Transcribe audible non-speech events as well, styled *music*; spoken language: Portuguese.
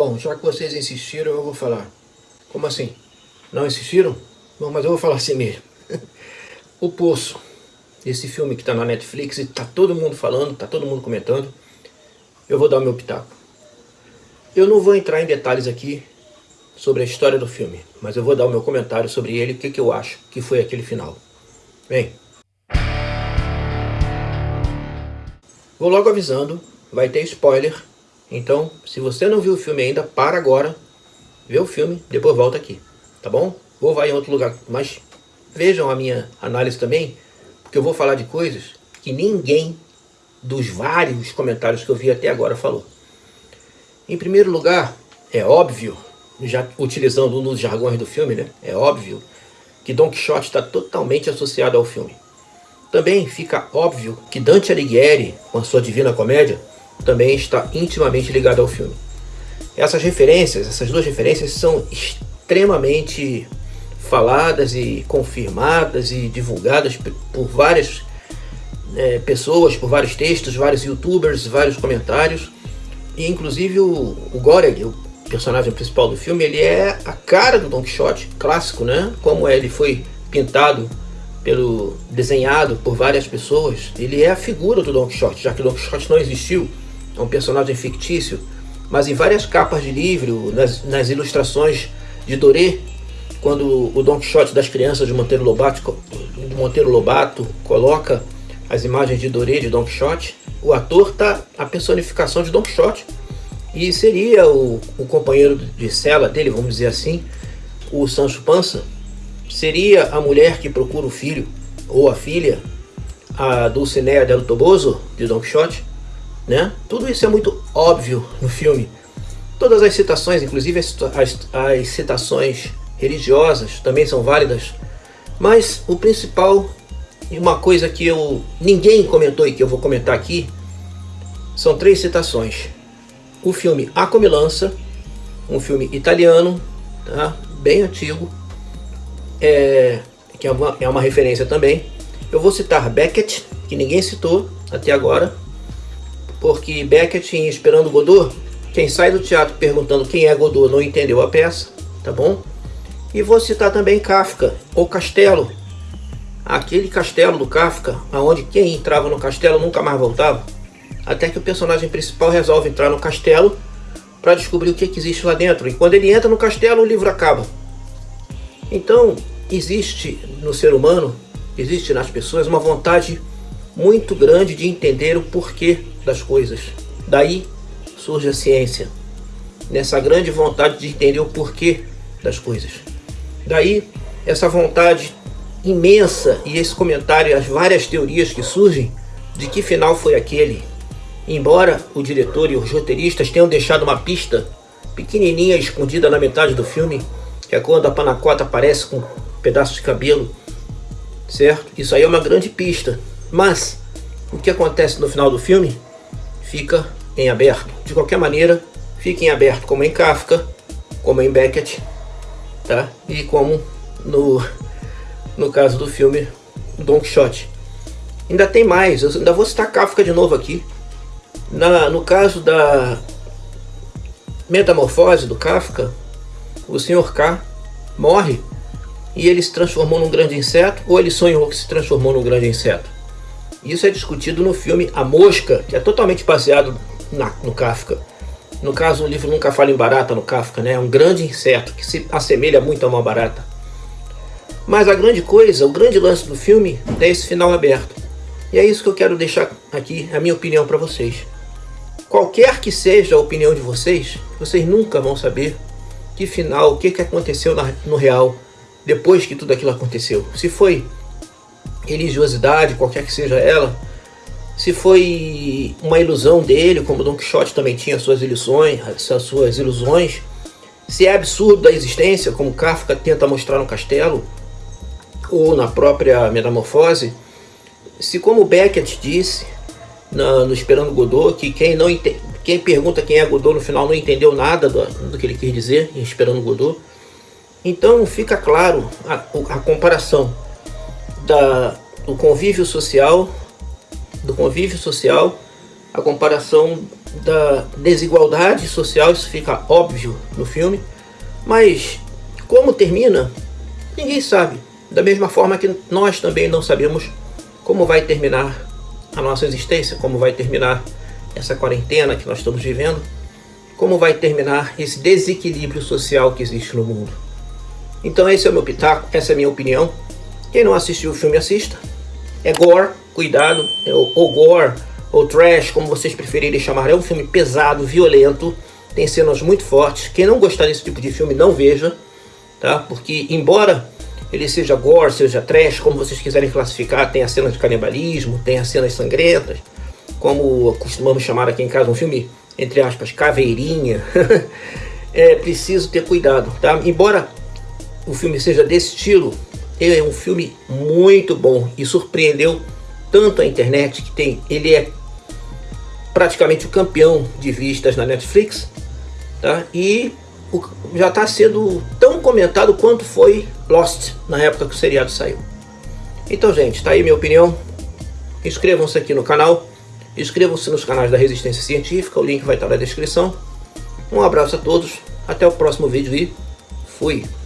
Bom, já que vocês insistiram, eu vou falar. Como assim? Não insistiram? Bom, mas eu vou falar assim mesmo. *laughs* o Poço, esse filme que está na Netflix, e está todo mundo falando, está todo mundo comentando. Eu vou dar o meu pitaco. Eu não vou entrar em detalhes aqui sobre a história do filme, mas eu vou dar o meu comentário sobre ele, o que, que eu acho que foi aquele final. Bem, vou logo avisando, vai ter spoiler, então se você não viu o filme ainda, para agora, vê o filme, depois volta aqui, tá bom? Vou vai em outro lugar, mas vejam a minha análise também, porque eu vou falar de coisas que ninguém dos vários comentários que eu vi até agora falou. Em primeiro lugar, é óbvio, já utilizando um dos jargões do filme, né? É óbvio que Don Quixote está totalmente associado ao filme. Também fica óbvio que Dante Alighieri, com a sua Divina Comédia, também está intimamente ligado ao filme. Essas referências, essas duas referências são extremamente faladas e confirmadas e divulgadas por várias é, pessoas, por vários textos, vários youtubers, vários comentários. E inclusive o, o Goreg, o personagem principal do filme, ele é a cara do Don Quixote, clássico, né? Como ele foi pintado, pelo desenhado por várias pessoas, ele é a figura do Don Quixote, já que o Don Quixote não existiu, é um personagem fictício, mas em várias capas de livro, nas, nas ilustrações de Doré, quando o Don Quixote das crianças de Monteiro Lobato, de Monteiro Lobato coloca as imagens de Doré de Don Quixote, o ator tá a personificação de Don Quixote, e seria o, o companheiro de cela dele, vamos dizer assim, o Sancho Panza, seria a mulher que procura o filho, ou a filha, a Dulcinea del Toboso, de Don Quixote, né? Tudo isso é muito óbvio no filme. Todas as citações, inclusive as, as, as citações religiosas, também são válidas. Mas o principal, e uma coisa que eu ninguém comentou e que eu vou comentar aqui, são três citações o filme A Comilança, um filme italiano, tá? bem antigo, é, que é uma, é uma referência também. Eu vou citar Beckett, que ninguém citou até agora, porque Beckett em Esperando Godot, quem sai do teatro perguntando quem é Godot não entendeu a peça, tá bom? E vou citar também Kafka, O Castelo, aquele castelo do Kafka, aonde quem entrava no castelo nunca mais voltava. Até que o personagem principal resolve entrar no castelo para descobrir o que, que existe lá dentro. E quando ele entra no castelo, o livro acaba. Então, existe no ser humano, existe nas pessoas uma vontade muito grande de entender o porquê das coisas. Daí surge a ciência. Nessa grande vontade de entender o porquê das coisas. Daí essa vontade imensa e esse comentário, as várias teorias que surgem de que final foi aquele, Embora o diretor e os roteiristas tenham deixado uma pista pequenininha escondida na metade do filme, que é quando a Panacota aparece com um pedaço de cabelo, certo? Isso aí é uma grande pista, mas o que acontece no final do filme fica em aberto. De qualquer maneira, fica em aberto, como em Kafka, como em Beckett, tá? E como no, no caso do filme Don Quixote. Ainda tem mais, eu ainda vou citar Kafka de novo aqui. Na, no caso da metamorfose do Kafka, o Sr. K morre e ele se transformou num grande inseto ou ele sonhou que se transformou num grande inseto. Isso é discutido no filme A Mosca, que é totalmente baseado na, no Kafka. No caso, o livro nunca fala em barata no Kafka, né? É um grande inseto que se assemelha muito a uma barata. Mas a grande coisa, o grande lance do filme é esse final aberto. E é isso que eu quero deixar aqui, a minha opinião para vocês. Qualquer que seja a opinião de vocês, vocês nunca vão saber que final, o que, que aconteceu no real depois que tudo aquilo aconteceu. Se foi religiosidade, qualquer que seja ela, se foi uma ilusão dele, como Don Quixote também tinha suas ilusões, suas ilusões, se é absurdo da existência, como Kafka tenta mostrar no castelo, ou na própria Metamorfose, se como Beckett disse, no, no Esperando Godot, que quem não quem pergunta quem é Godot no final não entendeu nada do, do que ele quis dizer em Esperando Godot. Então fica claro a, a comparação da, do convívio social, do convívio social, a comparação da desigualdade social, isso fica óbvio no filme, mas como termina, ninguém sabe. Da mesma forma que nós também não sabemos como vai terminar a nossa existência, como vai terminar essa quarentena que nós estamos vivendo, como vai terminar esse desequilíbrio social que existe no mundo. Então esse é o meu pitaco, essa é a minha opinião. Quem não assistiu o filme, assista. É gore, cuidado, é o, o gore, ou trash, como vocês preferirem chamar. É um filme pesado, violento, tem cenas muito fortes. Quem não gostar desse tipo de filme, não veja, tá? Porque embora ele seja gore, seja trash, como vocês quiserem classificar, tem a cena de canibalismo, tem as cenas sangrentas, como costumamos chamar aqui em casa um filme, entre aspas, caveirinha, *laughs* é preciso ter cuidado, tá? Embora o filme seja desse estilo, é um filme muito bom e surpreendeu tanto a internet que tem, ele é praticamente o campeão de vistas na Netflix, tá? E já está sendo tão comentado quanto foi Lost na época que o seriado saiu. Então, gente, tá aí minha opinião. Inscrevam-se aqui no canal. Inscrevam-se nos canais da Resistência Científica. O link vai estar na descrição. Um abraço a todos. Até o próximo vídeo e fui!